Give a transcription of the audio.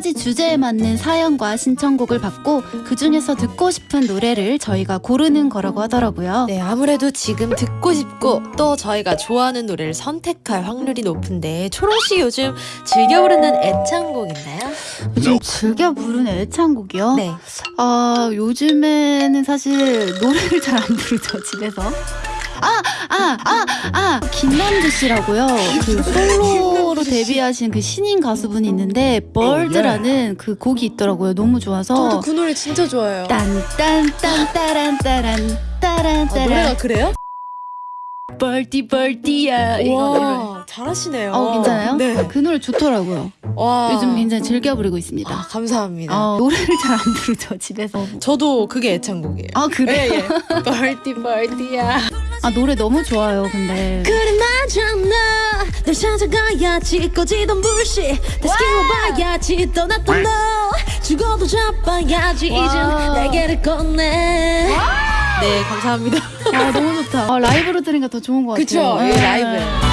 주제에 맞는 사연과 신청곡을 받고 그 중에서 듣고 싶은 노래를 저희가 고르는 거라고 하더라고요. 네, 아무래도 지금 듣고 싶고 또 저희가 좋아하는 노래를 선택할 확률이 높은데 초롱 씨 요즘 즐겨 부르는 애창곡 있나요? 요즘 즐겨 부르는 애창곡이요? 네. 아 요즘에는 사실 노래를 잘 안 부르죠 집에서. 아 아 아 아 김남주 씨라고요. 그 솔로로 데뷔하신 그 신인 가수분이 있는데 벌드라는 그 곡이 있더라고요. 너무 좋아서. 저도 그 노래 진짜 좋아해요. 딴딴딴 따란 따란 따란 아, 노래가 따란 그래요? 벌디 벌디야 이거 잘하시네요. 어 괜찮아요? 네. 그 노래 좋더라고요. 와. 요즘 굉장히 즐겨 부르고 있습니다. 아, 감사합니다. 어, 노래를 잘 안 부르죠 집에서. 저도 그게 애창곡이에요. 아 그래요? 예, 예. 벌디 벌디야. 아 노래 너무 좋아요. 근데. 그래 맞잖아 널 찾아가야지. 꺼지던 불씨. 다시 키워봐야지. 떠났던 너. 죽어도 잡아야지. 와. 이젠 날개를 꺼내 네 감사합니다. 아 너무 좋다. 아, 라이브로 들으니까 더 좋은 것 같아요. 그쵸? 예, 네. 라이브